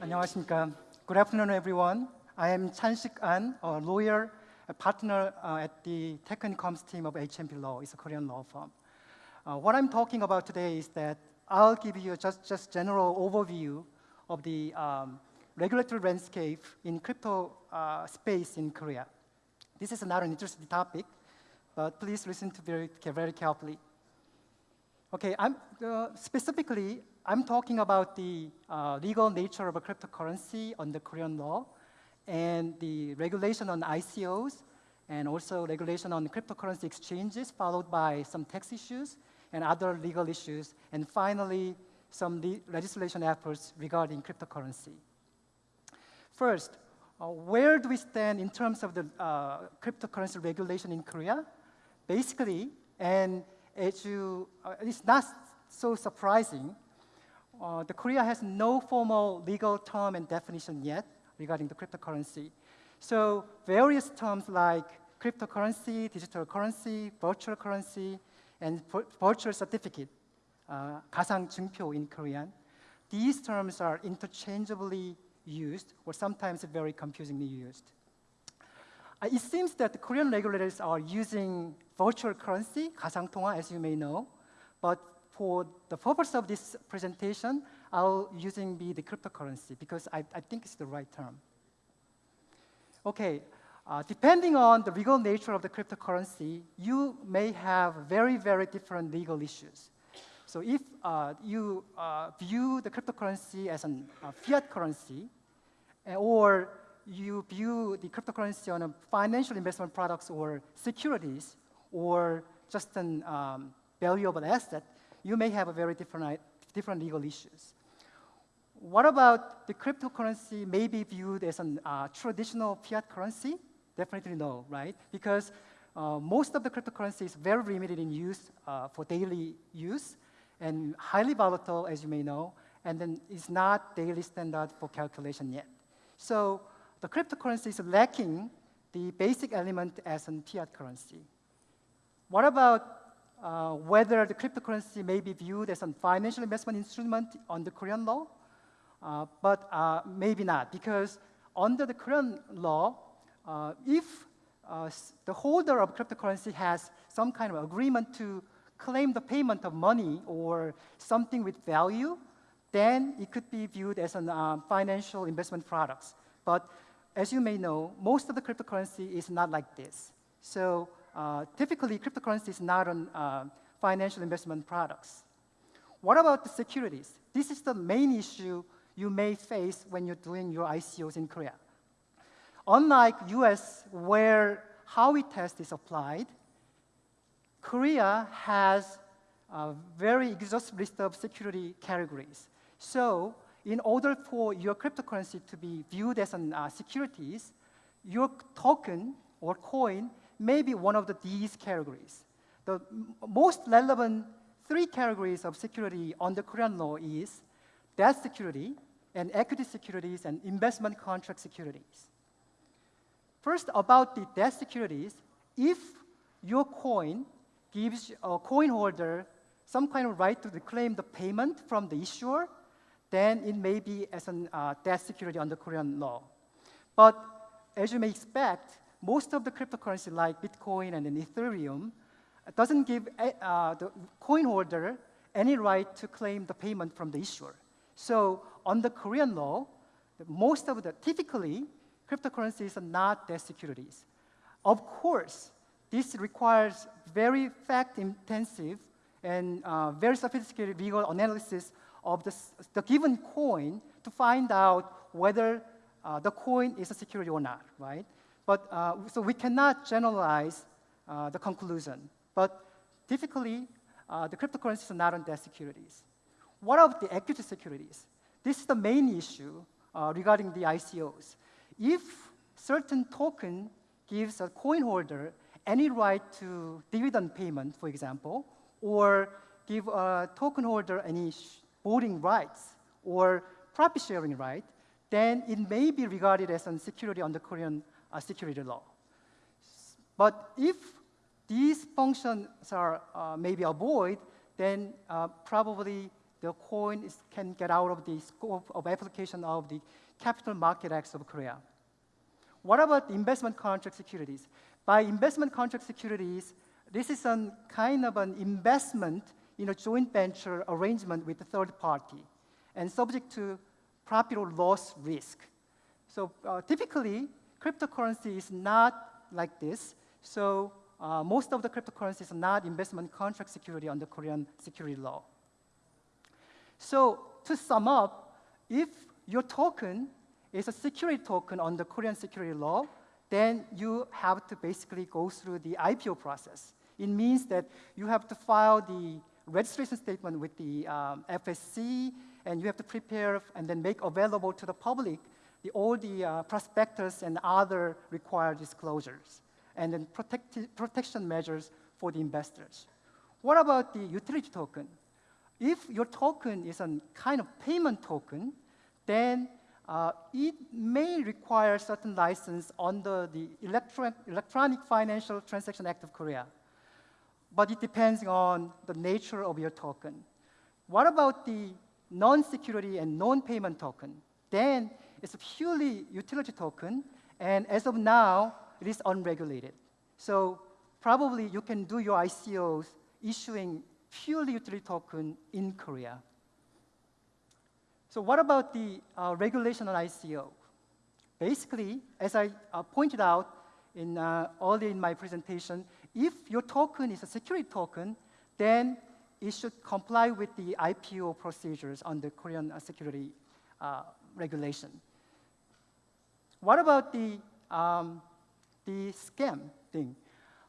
안녕하십니까. Good afternoon, everyone. I am Chan Sik An, a lawyer, a partner uh, at the Tech and Comms team of HMP Law. It's a Korean law firm. Uh, what I'm talking about today is that I'll give you just just general overview of the um, regulatory landscape in crypto uh, space in Korea. This is not an interesting topic, but please listen to very very carefully. Okay, I'm uh, specifically I'm talking about the uh, legal nature of a cryptocurrency under Korean law and the regulation on ICOs and also regulation on cryptocurrency exchanges followed by some tax issues and other legal issues and finally some le legislation efforts regarding cryptocurrency. First, uh, where do we stand in terms of the uh, cryptocurrency regulation in Korea? Basically, and you, uh, it's not so surprising, uh, the Korea has no formal legal term and definition yet regarding the cryptocurrency. So various terms like cryptocurrency, digital currency, virtual currency, and virtual certificate, uh, 가상증표 in Korean, these terms are interchangeably used or sometimes very confusingly used. Uh, it seems that the Korean regulators are using virtual currency, 가상통화, as you may know, but for the purpose of this presentation, I'll using be the cryptocurrency because I, I think it's the right term. Okay, uh, depending on the legal nature of the cryptocurrency, you may have very, very different legal issues. So if uh, you uh, view the cryptocurrency as a fiat currency, eh, or you view the cryptocurrency on a financial investment products or securities, or just an um, valuable asset, you may have a very different, different legal issues. What about the cryptocurrency may be viewed as a uh, traditional fiat currency? Definitely no, right? Because uh, most of the cryptocurrency is very limited in use uh, for daily use and highly volatile, as you may know, and then it's not daily standard for calculation yet. So the cryptocurrency is lacking the basic element as a fiat currency. What about uh, whether the cryptocurrency may be viewed as a financial investment instrument under Korean law, uh, but uh, maybe not, because under the Korean law, uh, if uh, the holder of cryptocurrency has some kind of agreement to claim the payment of money or something with value, then it could be viewed as a uh, financial investment products. But as you may know, most of the cryptocurrency is not like this. So uh, typically, cryptocurrency is not on uh, financial investment products. What about the securities? This is the main issue you may face when you're doing your ICOs in Korea. Unlike US, where Howey test is applied, Korea has a very exhaustive list of security categories. So in order for your cryptocurrency to be viewed as an uh, securities, your token or coin may be one of the, these categories. The most relevant three categories of security under Korean law is debt security and equity securities and investment contract securities. First, about the debt securities, if your coin gives a coin holder some kind of right to reclaim the payment from the issuer, then it may be as a uh, debt security under Korean law. But as you may expect, most of the cryptocurrency like Bitcoin and Ethereum doesn't give uh, the coin holder any right to claim the payment from the issuer. So under Korean law, most of the, typically, cryptocurrencies are not debt securities. Of course, this requires very fact-intensive and uh, very sophisticated legal analysis of the, the, given coin to find out whether uh, the coin is a security or not, right? But, uh, so we cannot generalize uh, the conclusion. But typically, uh, the cryptocurrencies are not on debt securities. What about the equity securities? This is the main issue uh, regarding the ICOs. If certain token gives a coin holder any right to dividend payment, for example, or give a token holder any voting rights or profit sharing right, then it may be regarded as a security under Korean uh, security law. But if these functions are uh, maybe avoided, then uh, probably the coin is, can get out of the scope of application of the Capital Market Act of Korea. What about investment contract securities? By investment contract securities, this is a kind of an investment in a joint venture arrangement with a third party and subject to profit or loss risk. So uh, typically, cryptocurrency is not like this. So uh, most of the cryptocurrencies are not investment contract security under Korean security law. So to sum up, if your token is a security token under Korean security law, then you have to basically go through the IPO process. It means that you have to file the registration statement with the um, FSC, and you have to prepare and then make available to the public the, all the uh, prospectus and other required disclosures, and then protect protection measures for the investors. What about the utility token? If your token is a kind of payment token, then uh, it may require certain license under the Electro Electronic Financial Transaction Act of Korea. But it depends on the nature of your token. What about the non-security and non-payment token? Then it's a purely utility token, and as of now, it is unregulated. So probably you can do your ICOs issuing purely utility token in Korea. So what about the uh, regulation on ICO? Basically, as I uh, pointed out in, uh, earlier in my presentation, if your token is a security token, then it should comply with the IPO procedures under Korean uh, security uh, regulation. What about the, um, the scam thing?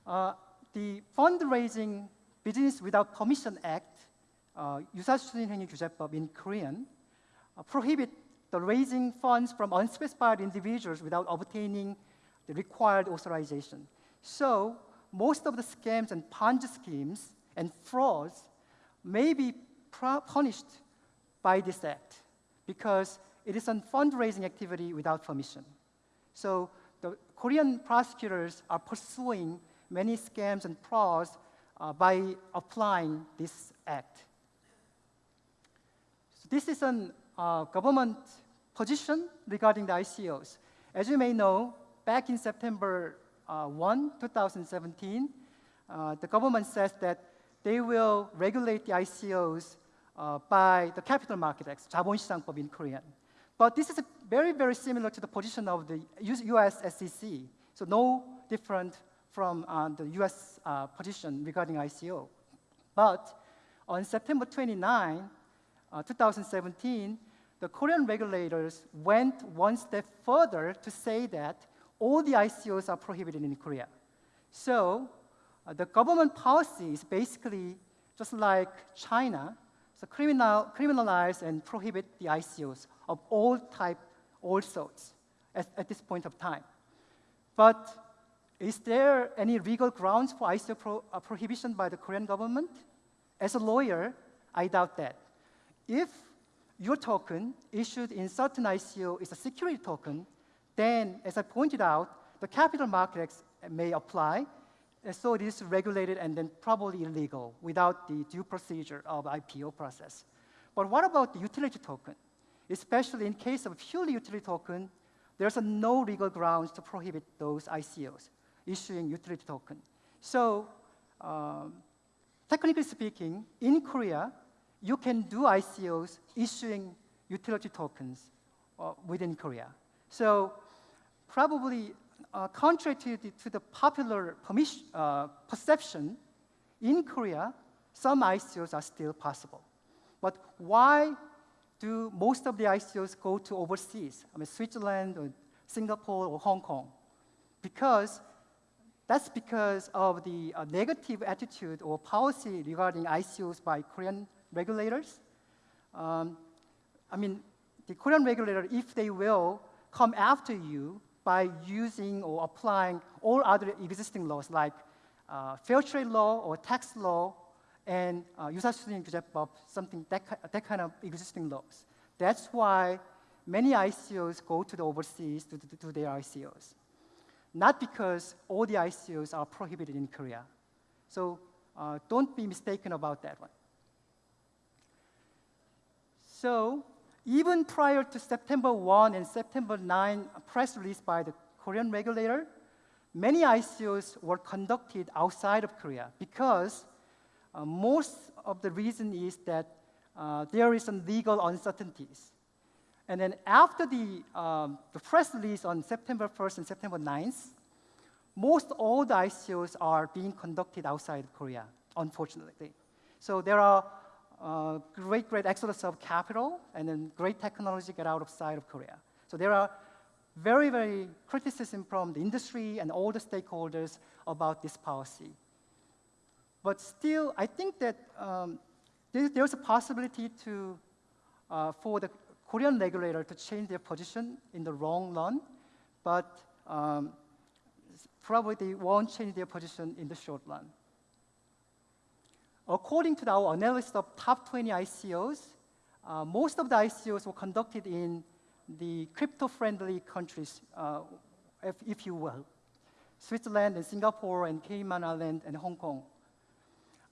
Uh, the fundraising Business Without Permission Act, uh, 유사추진행위 규제법 in Korean, uh, prohibit the raising funds from unspecified individuals without obtaining the required authorization. So most of the scams and Ponzi schemes and frauds may be punished by this act because it is a fundraising activity without permission. So the Korean prosecutors are pursuing many scams and frauds uh, by applying this act. So this is a uh, government position regarding the ICOs. As you may know, back in September uh, 1, 2017, uh, the government says that they will regulate the ICOs uh, by the Capital Market Act, 자본시장법 in Korean. But this is very, very similar to the position of the US SEC, so no different from uh, the US uh, position regarding ICO. But on September 29, uh, 2017, the Korean regulators went one step further to say that all the ICOs are prohibited in Korea. So uh, the government policy is basically just like China, so criminal, criminalize and prohibit the ICOs of all type, all sorts at, at this point of time. But is there any legal grounds for ICO pro, uh, prohibition by the Korean government? As a lawyer, I doubt that. If your token issued in certain ICO is a security token, then, as I pointed out, the capital markets may apply, so it is regulated and then probably illegal without the due procedure of IPO process. But what about the utility token? Especially in case of purely utility token, there's no legal grounds to prohibit those ICOs issuing utility token. So, um, technically speaking, in Korea, you can do ICOs issuing utility tokens uh, within Korea. So probably uh, contrary to the, to the popular uh, perception, in Korea, some ICOs are still possible. But why do most of the ICOs go to overseas? I mean, Switzerland or Singapore or Hong Kong? Because that's because of the uh, negative attitude or policy regarding ICOs by Korean regulators. Um, I mean, the Korean regulator, if they will, come after you by using or applying all other existing laws like uh, fair trade law or tax law and uh, 유사수신 규제법, something that, that kind of existing laws. That's why many ICOs go to the overseas to do their ICOs. Not because all the ICOs are prohibited in Korea. So uh, don't be mistaken about that one. So even prior to September 1 and September 9 press release by the Korean regulator, many ICOs were conducted outside of Korea because uh, most of the reason is that uh, there is some legal uncertainties. And then after the, um, the press release on September 1st and September 9th, most all the ICOs are being conducted outside Korea, unfortunately. So there are uh, great, great exodus of capital and then great technology get out of sight of Korea. So there are very, very criticism from the industry and all the stakeholders about this policy. But still, I think that um, there, there's a possibility to, uh, for the Korean regulator to change their position in the long run, but um, probably they won't change their position in the short run. According to our analysis of top 20 ICOs, uh, most of the ICOs were conducted in the crypto-friendly countries, uh, if, if, you will, Switzerland and Singapore and Cayman Island and Hong Kong.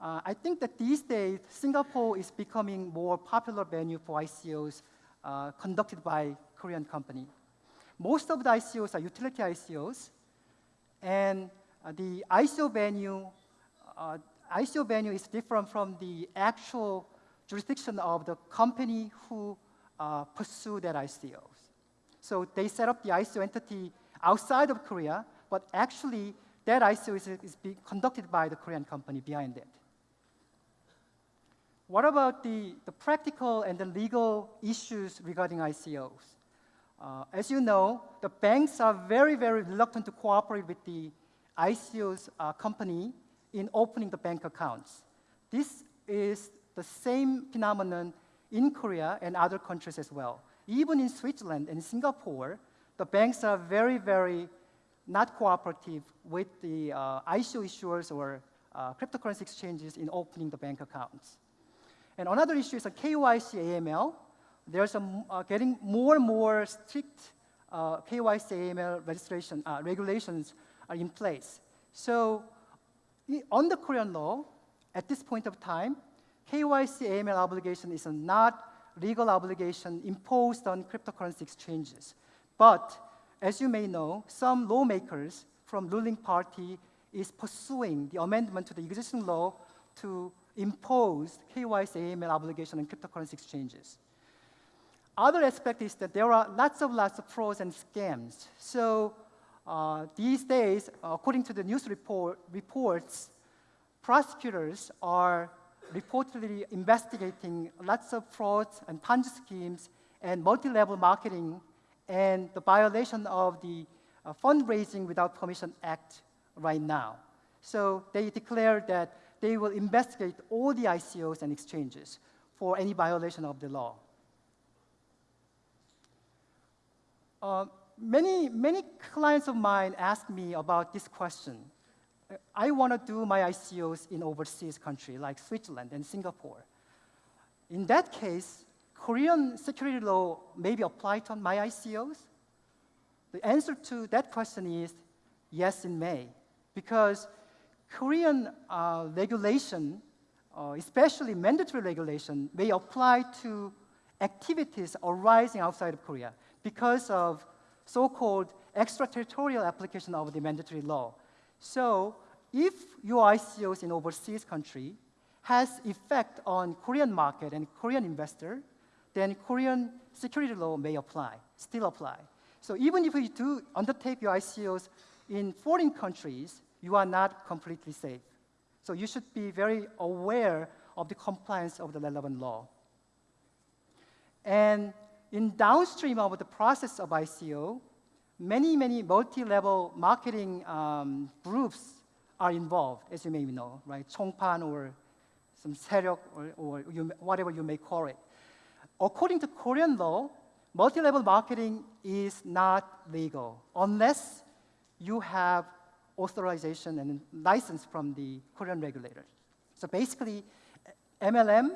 Uh, I think that these days, Singapore is becoming more popular venue for ICOs uh, conducted by Korean company. Most of the ICOs are utility ICOs, and uh, the ICO venue, uh, ICO venue is different from the actual jurisdiction of the company who uh, pursue that ICOs. So they set up the ICO entity outside of Korea, but actually that ICO is, is being conducted by the Korean company behind it. What about the, the practical and the legal issues regarding ICOs? Uh, as you know, the banks are very, very reluctant to cooperate with the ICO's uh, company in opening the bank accounts. This is the same phenomenon in Korea and other countries as well. Even in Switzerland and Singapore, the banks are very, very not cooperative with the uh, ICO issuers or uh, cryptocurrency exchanges in opening the bank accounts. And another issue is a KYC AML. There's a, uh, getting more and more strict uh, KYC AML registration uh, regulations are in place. So on the Korean law, at this point of time, KYC AML obligation is not legal obligation imposed on cryptocurrency exchanges. But as you may know, some lawmakers from ruling party is pursuing the amendment to the existing law to impose KYC AML obligation on cryptocurrency exchanges. Other aspect is that there are lots of lots of frauds and scams. So uh, these days, according to the news report, reports, prosecutors are reportedly investigating lots of frauds and Ponzi schemes and multi-level marketing and the violation of the uh, Fundraising Without Permission Act right now. So they declared that they will investigate all the ICOs and exchanges for any violation of the law. Uh, many, many clients of mine ask me about this question. I want to do my ICOs in overseas country like Switzerland and Singapore. In that case, Korean security law may be applied on my ICOs? The answer to that question is yes, it may. Because Korean uh, regulation, uh, especially mandatory regulation, may apply to activities arising outside of Korea because of so-called extraterritorial application of the mandatory law. So if your ICOs in overseas country has effect on Korean market and Korean investor, then Korean security law may apply, still apply. So even if you do undertake your ICOs in foreign countries, you are not completely safe. So you should be very aware of the compliance of the relevant law. And in downstream of the process of ICO, many, many multi-level marketing um, groups are involved, as you may know, right? Chongpan or some seryok or, or you, whatever you may call it. According to Korean law, multi-level marketing is not legal unless you have authorization and license from the Korean regulator. So basically, MLM,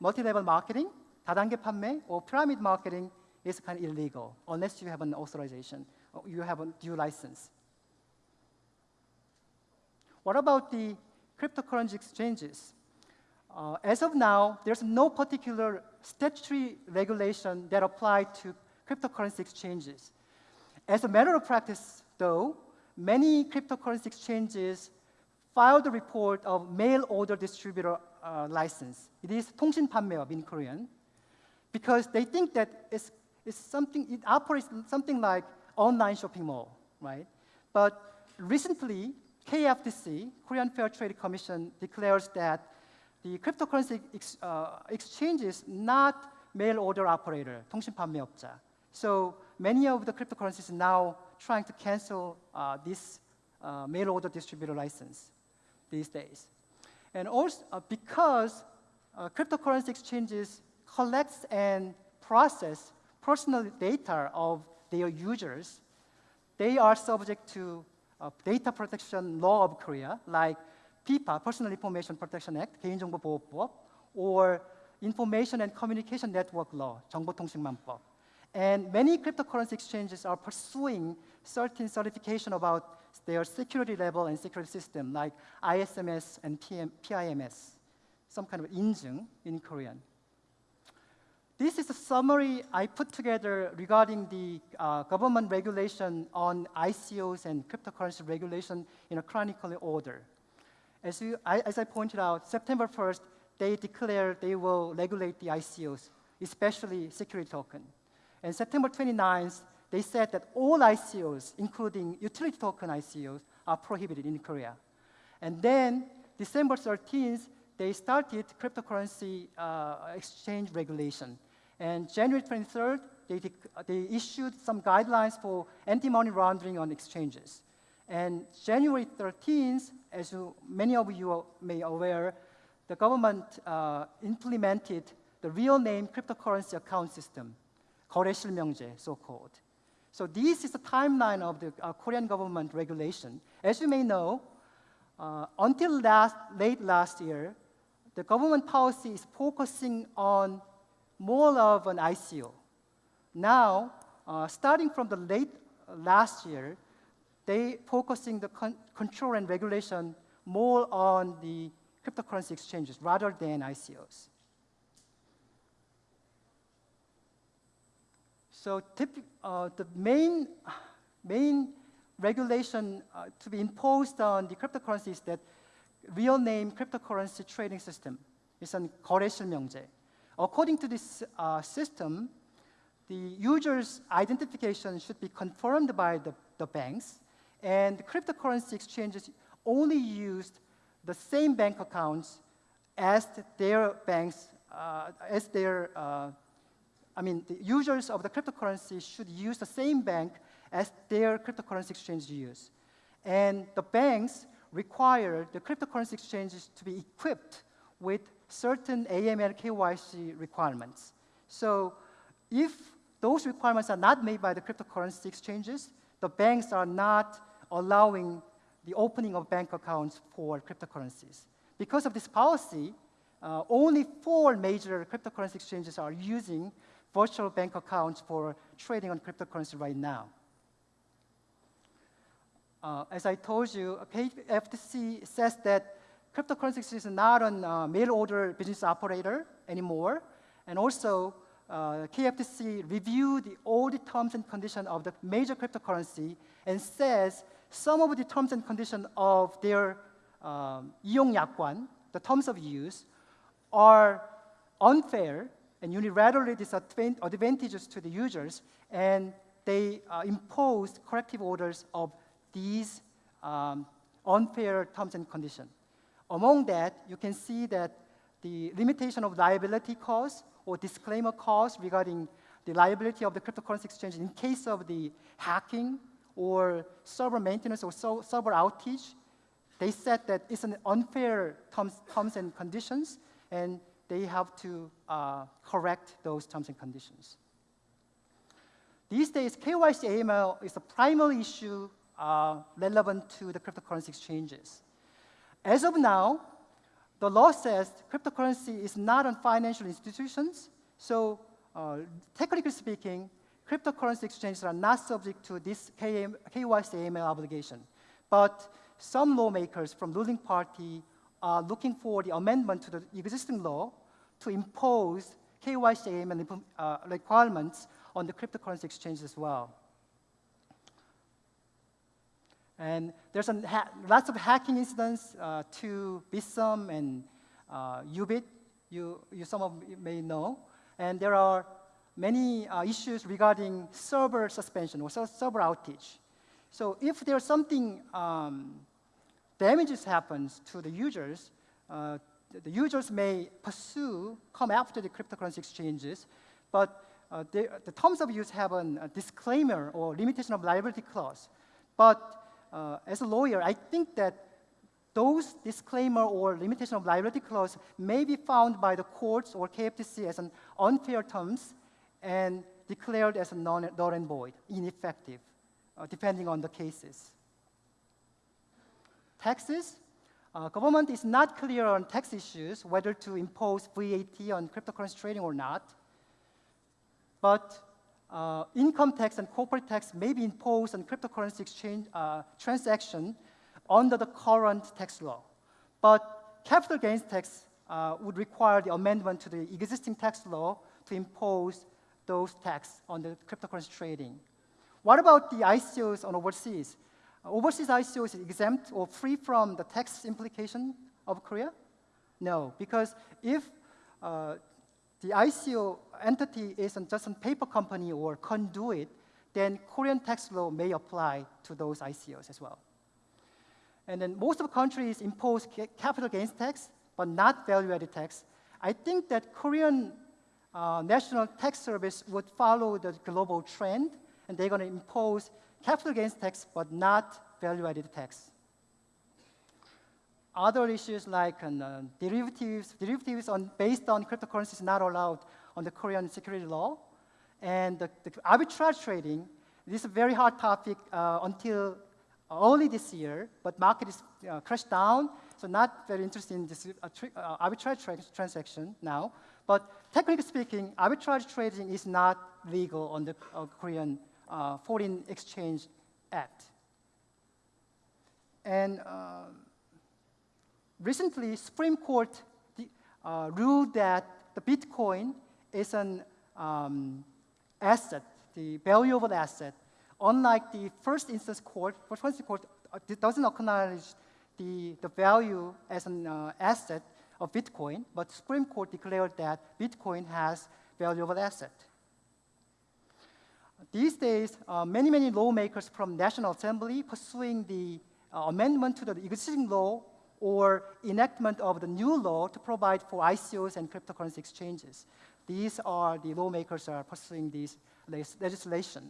multi-level marketing, 다단계 판매, or pyramid marketing is kind of illegal unless you have an authorization you have a due license. What about the cryptocurrency exchanges? Uh, as of now, there's no particular statutory regulation that apply to cryptocurrency exchanges. As a matter of practice, though, many cryptocurrency exchanges filed a report of mail order distributor uh, license. It is 통신 판매업 in Korean, because they think that it's, it's something, it operates something like online shopping mall, right? But recently, KFTC, Korean Fair Trade Commission, declares that the cryptocurrency ex, uh, exchange is not mail order operator, 통신 판매업자. So many of the cryptocurrencies are now trying to cancel uh, this uh, mail order distributor license these days. And also uh, because uh, cryptocurrency exchanges collects and process personal data of their users, they are subject to uh, data protection law of Korea, like PIPA, Personal Information Protection Act, 개인정보보호법, or Information and Communication Network Law, 정보통신망법. And many cryptocurrency exchanges are pursuing certain certification about their security level and security system, like ISMS and PM, PIMS, some kind of 인증 in Korean. This is a summary I put together regarding the uh, government regulation on ICOs and cryptocurrency regulation in a chronological order. As, you, I, as I pointed out, September 1st, they declared they will regulate the ICOs, especially security token. And September 29th, they said that all ICOs, including utility token ICOs, are prohibited in Korea. And then December 13th, they started cryptocurrency uh, exchange regulation. And January 23rd, they, they issued some guidelines for anti-money laundering on exchanges. And January 13th, as you, many of you may aware, the government uh, implemented the real name cryptocurrency account system, 거래실명제, so-called. So this is the timeline of the uh, Korean government regulation. As you may know, uh, until last, late last year, the government policy is focusing on more of an ICO. Now, uh, starting from the late last year, they focusing the con control and regulation more on the cryptocurrency exchanges rather than ICOs. So uh, the main, main regulation uh, to be imposed on the cryptocurrency is that real name cryptocurrency trading system is an 거래실명제. According to this uh, system, the user's identification should be confirmed by the, the banks, and the cryptocurrency exchanges only used the same bank accounts as their banks, uh, as their uh, I mean, the users of the cryptocurrency should use the same bank as their cryptocurrency exchange use. And the banks require the cryptocurrency exchanges to be equipped with certain AML KYC requirements. So if those requirements are not made by the cryptocurrency exchanges, the banks are not allowing the opening of bank accounts for cryptocurrencies. Because of this policy, uh, only four major cryptocurrency exchanges are using virtual bank accounts for trading on cryptocurrency right now. Uh, as I told you, KFTC says that cryptocurrency is not a uh, mail order business operator anymore. And also, uh, KFTC reviewed all the terms and conditions of the major cryptocurrency and says some of the terms and conditions of their um, 이용 약관, the terms of use, are unfair and unilaterally disadvantages to the users, and they uh, imposed corrective orders of these um, unfair terms and conditions. Among that, you can see that the limitation of liability clause or disclaimer clause regarding the liability of the cryptocurrency exchange in case of the hacking or server maintenance or so, server outage, they said that it's an unfair terms, terms and conditions, and they have to uh, correct those terms and conditions. These days, KYC AML is a primary issue uh, relevant to the cryptocurrency exchanges. As of now, the law says cryptocurrency is not on financial institutions, so uh, technically speaking, cryptocurrency exchanges are not subject to this KYC AML obligation. But some lawmakers from ruling party are looking for the amendment to the existing law to impose KYC and uh, requirements on the cryptocurrency exchange as well. And there's lots of hacking incidents uh, to Bithumb and uh, Upbit, you, you some of you may know. And there are many uh, issues regarding server suspension or server outage. So if there's something um, damages happens to the users, uh, the users may pursue, come after the cryptocurrency exchanges, but uh, the terms of use have an, a disclaimer or limitation of liability clause. But uh, as a lawyer, I think that those disclaimer or limitation of liability clause may be found by the courts or KFTC as an unfair terms and declared as a non, null and void, ineffective, uh, depending on the cases. Taxes, uh, government is not clear on tax issues, whether to impose VAT on cryptocurrency trading or not. But uh, income tax and corporate tax may be imposed on cryptocurrency exchange uh, transaction under the current tax law. But capital gains tax uh, would require the amendment to the existing tax law to impose those tax on the cryptocurrency trading. What about the ICOs on overseas? Overseas ICOs is exempt or free from the tax implication of Korea? No, because if uh, the ICO entity isn't just a paper company or conduit, then Korean tax law may apply to those ICOs as well. And then most of the countries impose capital gains tax, but not value-added tax. I think that Korean uh, National Tax Service would follow the global trend, and they're going to impose capital gains tax, but not value-added tax. Other issues like uh, derivatives, derivatives on, based on cryptocurrencies not allowed on the Korean security law. And the, the arbitrage trading, this is a very hot topic uh, until early this year, but market is uh, crashed down, so not very interested in this uh, uh, arbitrage tra transaction now. But technically speaking, arbitrage trading is not legal on the uh, Korean uh, Foreign Exchange Act. And recently, Supreme Court uh, ruled that the Bitcoin is an um, asset, the valuable asset. Unlike the first instance court, first instance court uh, doesn't acknowledge the, the value as an uh, asset of Bitcoin, but Supreme Court declared that Bitcoin has valuable asset. These days, uh, many, many lawmakers from National Assembly pursuing the uh, amendment to the existing law or enactment of the new law to provide for ICOs and cryptocurrency exchanges. These are the lawmakers are pursuing this legislation.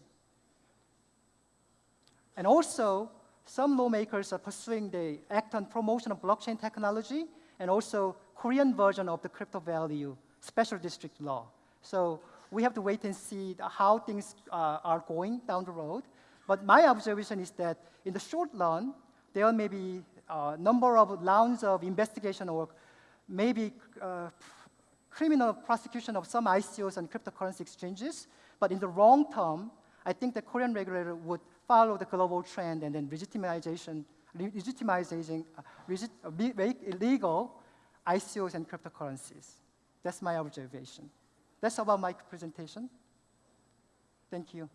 And also, some lawmakers are pursuing the Act on Promotion of Blockchain Technology and also Korean version of the crypto valley special district law. So we have to wait and see how things uh, are going down the road. But my observation is that in the short run, there may be a number of rounds of investigation or maybe uh, criminal prosecution of some ICOs and cryptocurrency exchanges. But in the long term, I think the Korean regulator would follow the global trend and then legitimization, legitimizing, uh, uh, illegal ICOs and cryptocurrencies. That's my observation. That's about my presentation. Thank you.